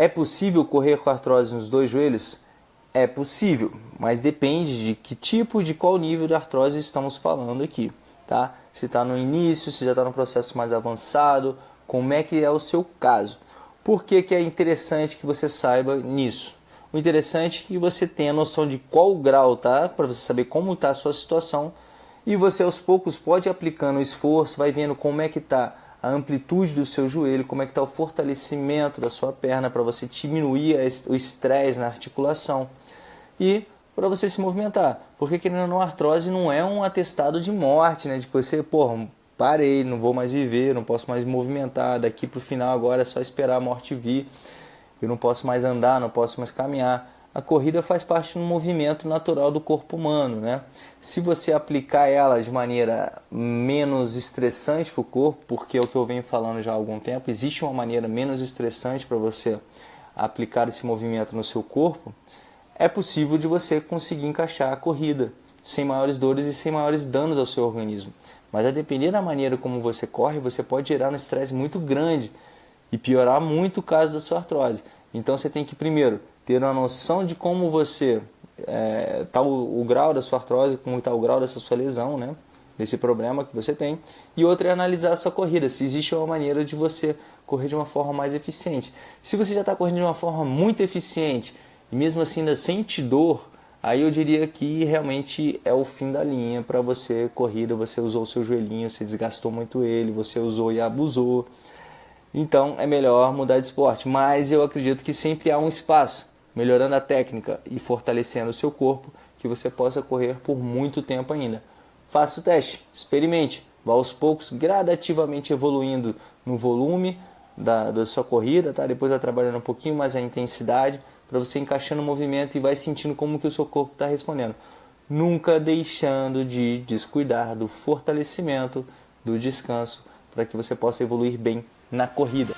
É possível correr com artrose nos dois joelhos? É possível, mas depende de que tipo, de qual nível de artrose estamos falando aqui, tá? Se está no início, se já está no processo mais avançado, como é que é o seu caso. Por que, que é interessante que você saiba nisso? O interessante é que você tenha noção de qual grau tá, para você saber como está a sua situação e você aos poucos pode aplicando o esforço, vai vendo como é que está a amplitude do seu joelho, como é que está o fortalecimento da sua perna para você diminuir o estresse na articulação e para você se movimentar. Porque querendo ou não, artrose não é um atestado de morte, né? De que você, porra, parei, não vou mais viver, não posso mais me movimentar, daqui para o final agora é só esperar a morte vir, eu não posso mais andar, não posso mais caminhar a corrida faz parte do movimento natural do corpo humano, né? Se você aplicar ela de maneira menos estressante para o corpo, porque é o que eu venho falando já há algum tempo, existe uma maneira menos estressante para você aplicar esse movimento no seu corpo, é possível de você conseguir encaixar a corrida sem maiores dores e sem maiores danos ao seu organismo. Mas a depender da maneira como você corre, você pode gerar um estresse muito grande e piorar muito o caso da sua artrose. Então você tem que primeiro ter uma noção de como você é, tá o, o, grau da sua artrose, como está o grau dessa sua lesão, né? Desse problema que você tem. E outra é analisar a sua corrida, se existe uma maneira de você correr de uma forma mais eficiente. Se você já está correndo de uma forma muito eficiente e mesmo assim ainda sente dor, aí eu diria que realmente é o fim da linha para você corrida. Você usou o seu joelhinho, você desgastou muito ele, você usou e abusou. Então é melhor mudar de esporte. Mas eu acredito que sempre há um espaço melhorando a técnica e fortalecendo o seu corpo, que você possa correr por muito tempo ainda. Faça o teste, experimente, vá aos poucos, gradativamente evoluindo no volume da, da sua corrida, tá? depois vai trabalhando um pouquinho mais a intensidade, para você encaixando o movimento e vai sentindo como que o seu corpo está respondendo. Nunca deixando de descuidar do fortalecimento, do descanso, para que você possa evoluir bem na corrida.